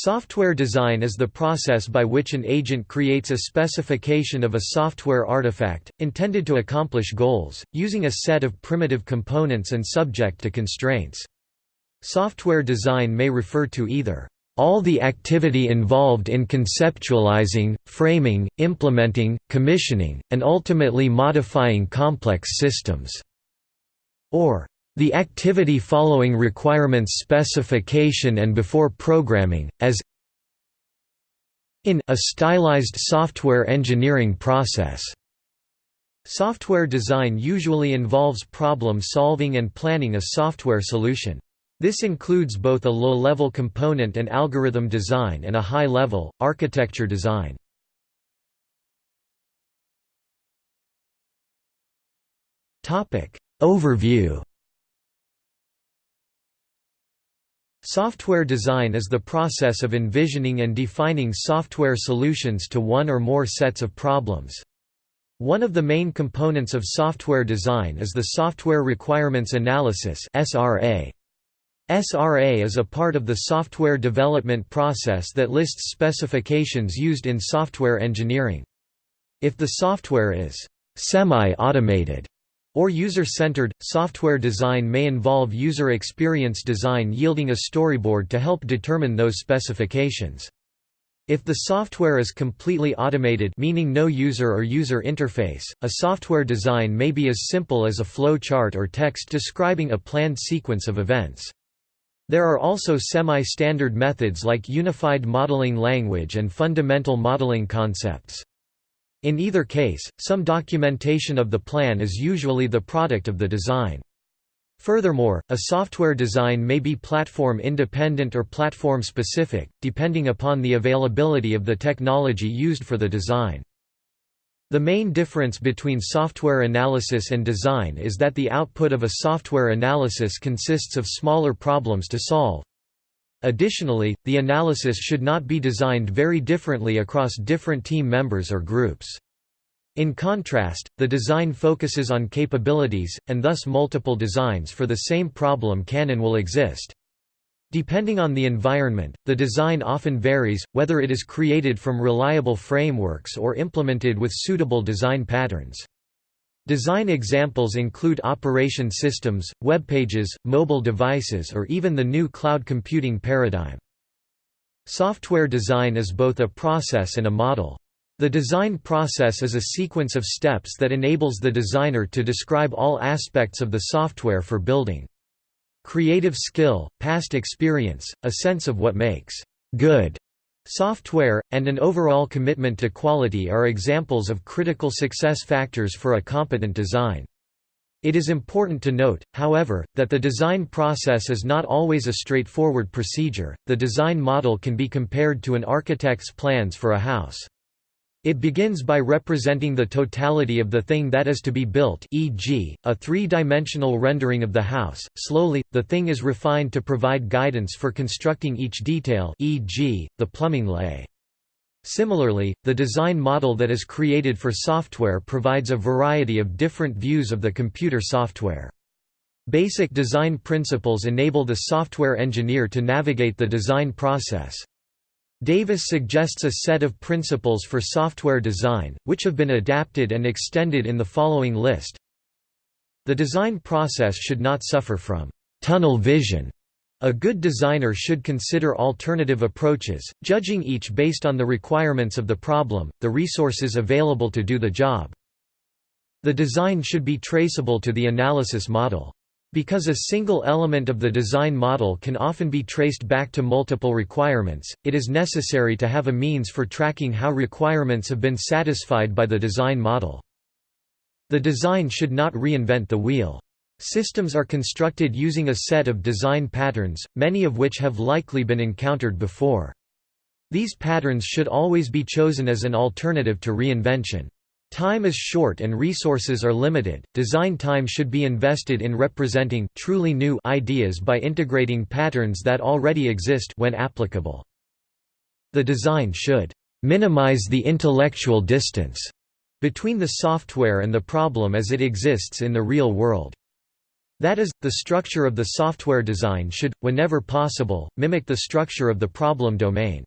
Software design is the process by which an agent creates a specification of a software artifact, intended to accomplish goals, using a set of primitive components and subject to constraints. Software design may refer to either all the activity involved in conceptualizing, framing, implementing, commissioning, and ultimately modifying complex systems, or the activity following requirements specification and before programming, as in a stylized software engineering process. Software design usually involves problem solving and planning a software solution. This includes both a low-level component and algorithm design and a high-level, architecture design. Overview Software design is the process of envisioning and defining software solutions to one or more sets of problems. One of the main components of software design is the Software Requirements Analysis SRA. SRA is a part of the software development process that lists specifications used in software engineering. If the software is semi-automated, or user-centered, software design may involve user experience design yielding a storyboard to help determine those specifications. If the software is completely automated meaning no user or user interface, a software design may be as simple as a flow chart or text describing a planned sequence of events. There are also semi-standard methods like Unified Modeling Language and Fundamental Modeling Concepts. In either case, some documentation of the plan is usually the product of the design. Furthermore, a software design may be platform-independent or platform-specific, depending upon the availability of the technology used for the design. The main difference between software analysis and design is that the output of a software analysis consists of smaller problems to solve. Additionally, the analysis should not be designed very differently across different team members or groups. In contrast, the design focuses on capabilities, and thus multiple designs for the same problem can and will exist. Depending on the environment, the design often varies, whether it is created from reliable frameworks or implemented with suitable design patterns. Design examples include operation systems, web pages, mobile devices or even the new cloud computing paradigm. Software design is both a process and a model. The design process is a sequence of steps that enables the designer to describe all aspects of the software for building. Creative skill, past experience, a sense of what makes good Software, and an overall commitment to quality are examples of critical success factors for a competent design. It is important to note, however, that the design process is not always a straightforward procedure. The design model can be compared to an architect's plans for a house. It begins by representing the totality of the thing that is to be built e.g., a three-dimensional rendering of the house. Slowly, the thing is refined to provide guidance for constructing each detail e.g., the plumbing lay. Similarly, the design model that is created for software provides a variety of different views of the computer software. Basic design principles enable the software engineer to navigate the design process. Davis suggests a set of principles for software design, which have been adapted and extended in the following list. The design process should not suffer from tunnel vision. A good designer should consider alternative approaches, judging each based on the requirements of the problem, the resources available to do the job. The design should be traceable to the analysis model. Because a single element of the design model can often be traced back to multiple requirements, it is necessary to have a means for tracking how requirements have been satisfied by the design model. The design should not reinvent the wheel. Systems are constructed using a set of design patterns, many of which have likely been encountered before. These patterns should always be chosen as an alternative to reinvention. Time is short and resources are limited. Design time should be invested in representing truly new ideas by integrating patterns that already exist when applicable. The design should minimize the intellectual distance between the software and the problem as it exists in the real world. That is, the structure of the software design should, whenever possible, mimic the structure of the problem domain.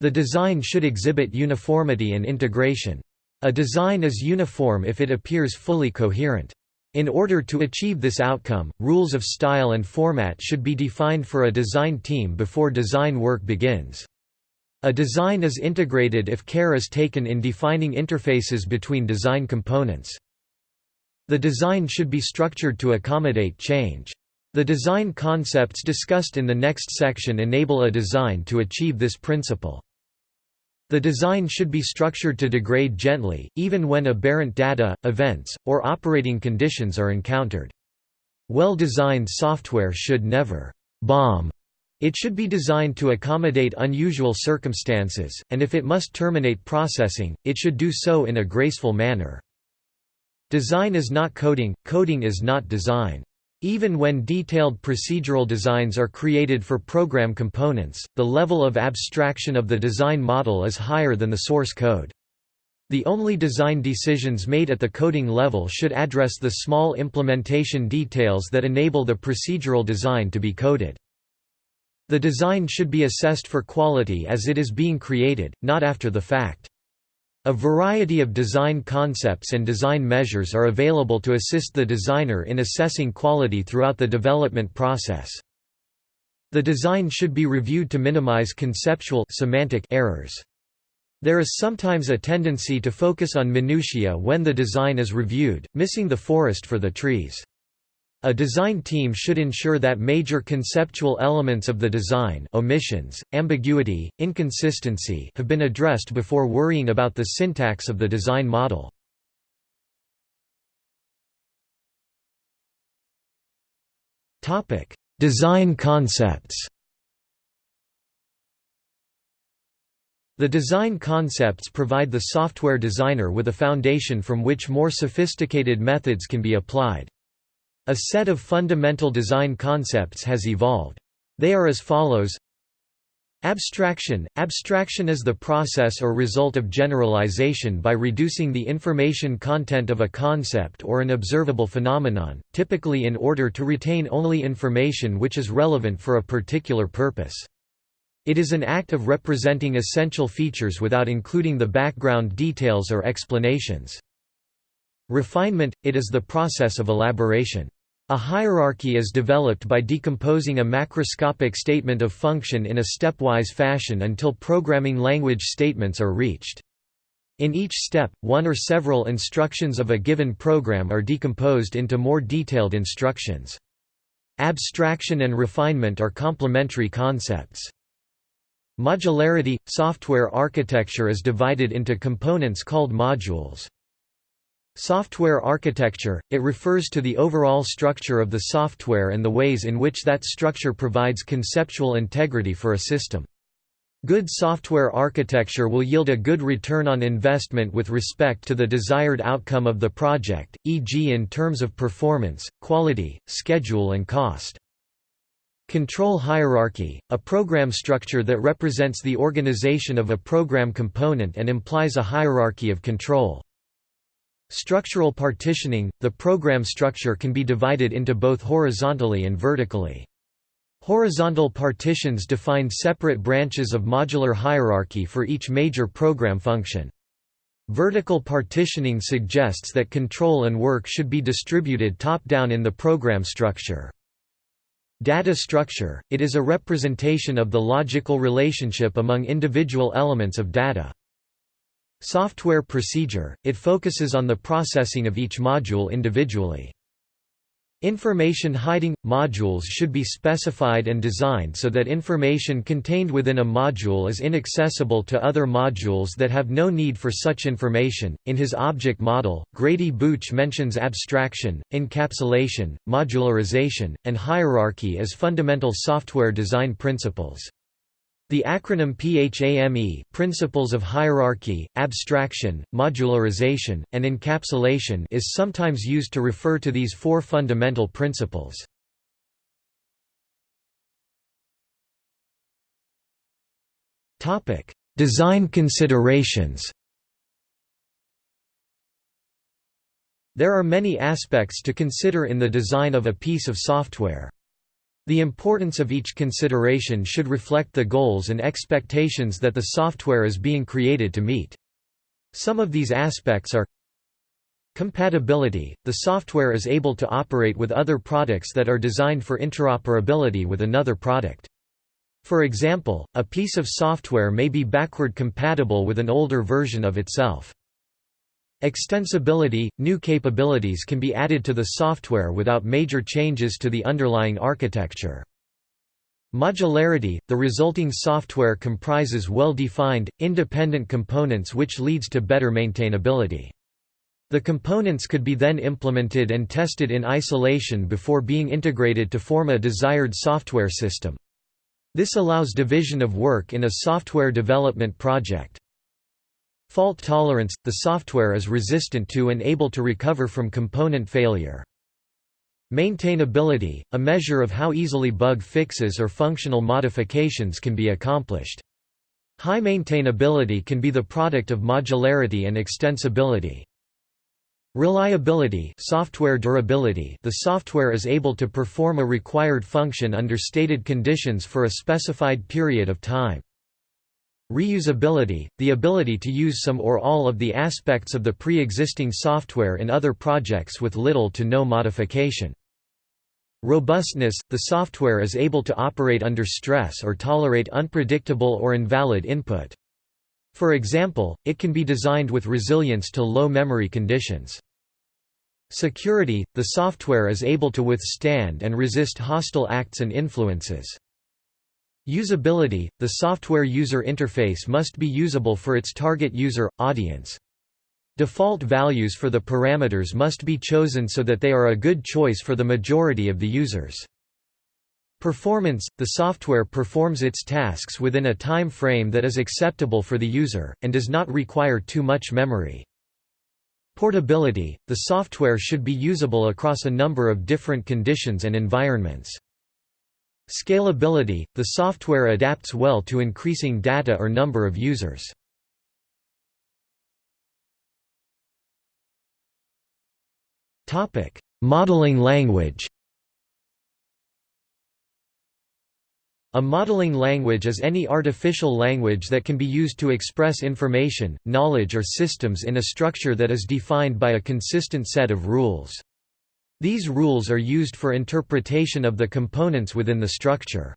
The design should exhibit uniformity and integration. A design is uniform if it appears fully coherent. In order to achieve this outcome, rules of style and format should be defined for a design team before design work begins. A design is integrated if care is taken in defining interfaces between design components. The design should be structured to accommodate change. The design concepts discussed in the next section enable a design to achieve this principle. The design should be structured to degrade gently, even when aberrant data, events, or operating conditions are encountered. Well-designed software should never «bomb». It should be designed to accommodate unusual circumstances, and if it must terminate processing, it should do so in a graceful manner. Design is not coding, coding is not design. Even when detailed procedural designs are created for program components, the level of abstraction of the design model is higher than the source code. The only design decisions made at the coding level should address the small implementation details that enable the procedural design to be coded. The design should be assessed for quality as it is being created, not after the fact. A variety of design concepts and design measures are available to assist the designer in assessing quality throughout the development process. The design should be reviewed to minimize conceptual semantic errors. There is sometimes a tendency to focus on minutiae when the design is reviewed, missing the forest for the trees. A design team should ensure that major conceptual elements of the design omissions, ambiguity, inconsistency have been addressed before worrying about the syntax of the design model. design concepts The design concepts provide the software designer with a foundation from which more sophisticated methods can be applied. A set of fundamental design concepts has evolved. They are as follows Abstraction – Abstraction is the process or result of generalization by reducing the information content of a concept or an observable phenomenon, typically in order to retain only information which is relevant for a particular purpose. It is an act of representing essential features without including the background details or explanations. Refinement – It is the process of elaboration. A hierarchy is developed by decomposing a macroscopic statement of function in a stepwise fashion until programming language statements are reached. In each step, one or several instructions of a given program are decomposed into more detailed instructions. Abstraction and refinement are complementary concepts. Modularity – Software architecture is divided into components called modules. Software architecture – It refers to the overall structure of the software and the ways in which that structure provides conceptual integrity for a system. Good software architecture will yield a good return on investment with respect to the desired outcome of the project, e.g. in terms of performance, quality, schedule and cost. Control hierarchy, a program structure that represents the organization of a program component and implies a hierarchy of control. Structural partitioning – The program structure can be divided into both horizontally and vertically. Horizontal partitions define separate branches of modular hierarchy for each major program function. Vertical partitioning suggests that control and work should be distributed top-down in the program structure. Data structure – It is a representation of the logical relationship among individual elements of data. Software procedure, it focuses on the processing of each module individually. Information hiding – Modules should be specified and designed so that information contained within a module is inaccessible to other modules that have no need for such information. In his object model, Grady Booch mentions abstraction, encapsulation, modularization, and hierarchy as fundamental software design principles. The acronym PHAME Principles of Hierarchy, Abstraction, Modularization, and Encapsulation is sometimes used to refer to these four fundamental principles. Design considerations There are many aspects to consider in the design of a piece of software. The importance of each consideration should reflect the goals and expectations that the software is being created to meet. Some of these aspects are Compatibility – The software is able to operate with other products that are designed for interoperability with another product. For example, a piece of software may be backward compatible with an older version of itself. Extensibility – New capabilities can be added to the software without major changes to the underlying architecture. Modularity – The resulting software comprises well-defined, independent components which leads to better maintainability. The components could be then implemented and tested in isolation before being integrated to form a desired software system. This allows division of work in a software development project. Fault tolerance – The software is resistant to and able to recover from component failure. Maintainability – A measure of how easily bug fixes or functional modifications can be accomplished. High maintainability can be the product of modularity and extensibility. Reliability software durability The software is able to perform a required function under stated conditions for a specified period of time. Reusability – the ability to use some or all of the aspects of the pre-existing software in other projects with little to no modification. Robustness – the software is able to operate under stress or tolerate unpredictable or invalid input. For example, it can be designed with resilience to low memory conditions. Security – the software is able to withstand and resist hostile acts and influences. Usability – The software user interface must be usable for its target user, audience. Default values for the parameters must be chosen so that they are a good choice for the majority of the users. Performance – The software performs its tasks within a time frame that is acceptable for the user, and does not require too much memory. Portability – The software should be usable across a number of different conditions and environments. Scalability – The software adapts well to increasing data or number of users. Modeling language A modeling language is any artificial language that can be used to express information, knowledge or systems in a structure that is defined by a consistent set of rules. These rules are used for interpretation of the components within the structure.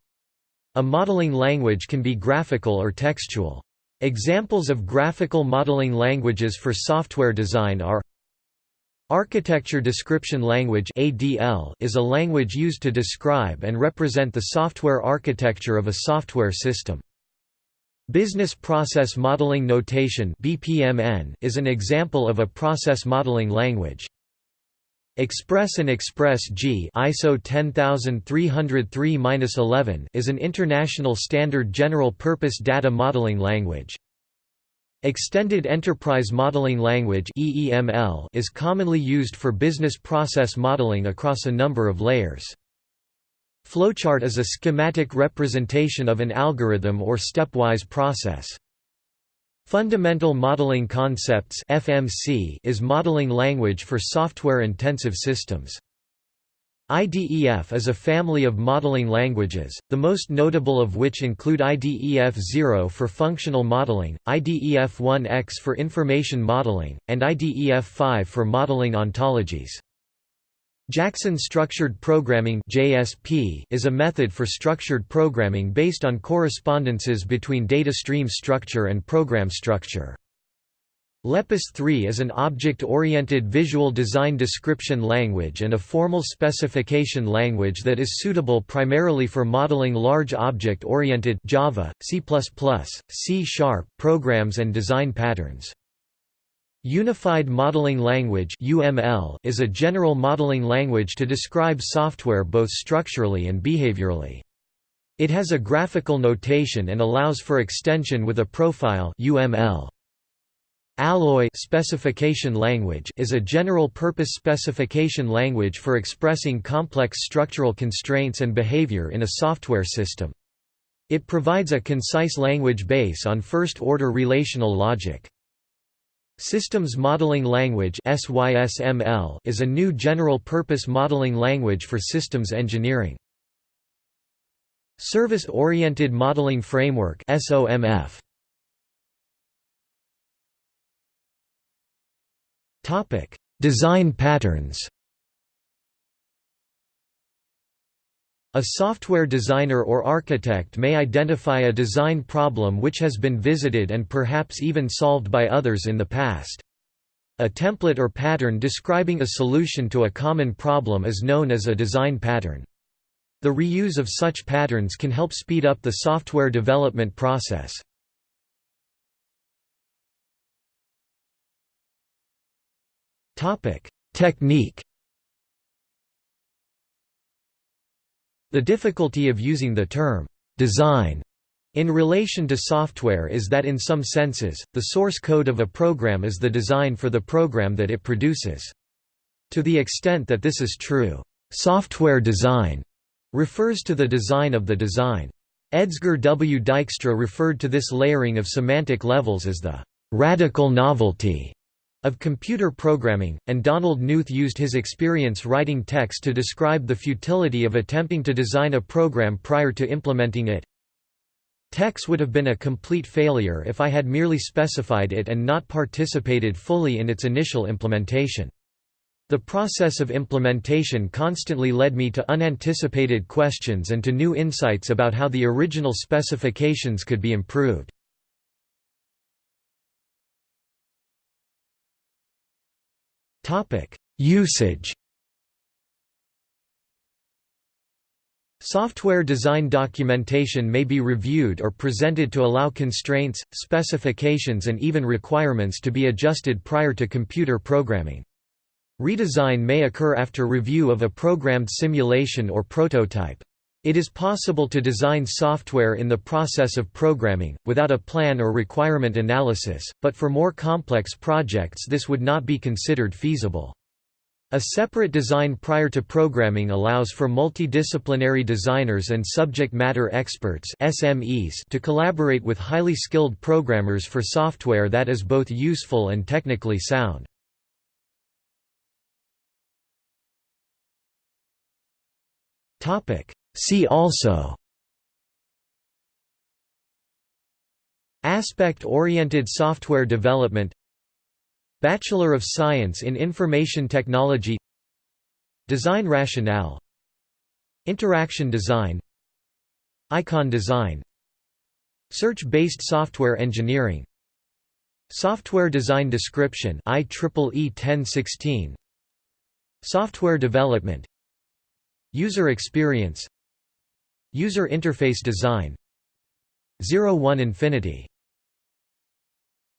A modeling language can be graphical or textual. Examples of graphical modeling languages for software design are Architecture Description Language is a language used to describe and represent the software architecture of a software system. Business Process Modeling Notation is an example of a process modeling language. Express and Express G ISO 10303-11 is an international standard general-purpose data modeling language. Extended Enterprise Modeling Language (EEML) is commonly used for business process modeling across a number of layers. Flowchart is a schematic representation of an algorithm or stepwise process. Fundamental Modeling Concepts (FMC) is modeling language for software-intensive systems. IDEF is a family of modeling languages, the most notable of which include IDEF 0 for functional modeling, IDEF 1X for information modeling, and IDEF 5 for modeling ontologies. Jackson Structured Programming (JSP) is a method for structured programming based on correspondences between data stream structure and program structure. Lepus 3 is an object-oriented visual design description language and a formal specification language that is suitable primarily for modeling large object-oriented Java, C++, C# programs and design patterns. Unified Modeling Language is a general modeling language to describe software both structurally and behaviorally. It has a graphical notation and allows for extension with a profile. Alloy specification language is a general-purpose specification language for expressing complex structural constraints and behavior in a software system. It provides a concise language base on first-order relational logic. Systems Modeling Language is a new general-purpose modeling language for systems engineering. Service-Oriented Modeling Framework Design patterns A software designer or architect may identify a design problem which has been visited and perhaps even solved by others in the past. A template or pattern describing a solution to a common problem is known as a design pattern. The reuse of such patterns can help speed up the software development process. Technique The difficulty of using the term «design» in relation to software is that in some senses, the source code of a program is the design for the program that it produces. To the extent that this is true, software design refers to the design of the design. Edsger W. Dijkstra referred to this layering of semantic levels as the radical novelty of computer programming, and Donald Knuth used his experience writing text to describe the futility of attempting to design a program prior to implementing it. TeX would have been a complete failure if I had merely specified it and not participated fully in its initial implementation. The process of implementation constantly led me to unanticipated questions and to new insights about how the original specifications could be improved. Topic: Usage. Software design documentation may be reviewed or presented to allow constraints, specifications and even requirements to be adjusted prior to computer programming. Redesign may occur after review of a programmed simulation or prototype. It is possible to design software in the process of programming, without a plan or requirement analysis, but for more complex projects this would not be considered feasible. A separate design prior to programming allows for multidisciplinary designers and subject matter experts SMEs to collaborate with highly skilled programmers for software that is both useful and technically sound. Topic: See also Aspect-oriented software development Bachelor of Science in Information Technology Design rationale Interaction design Icon design Search-based software engineering Software design description IEEE 1016 Software development User experience User interface design. 01 Infinity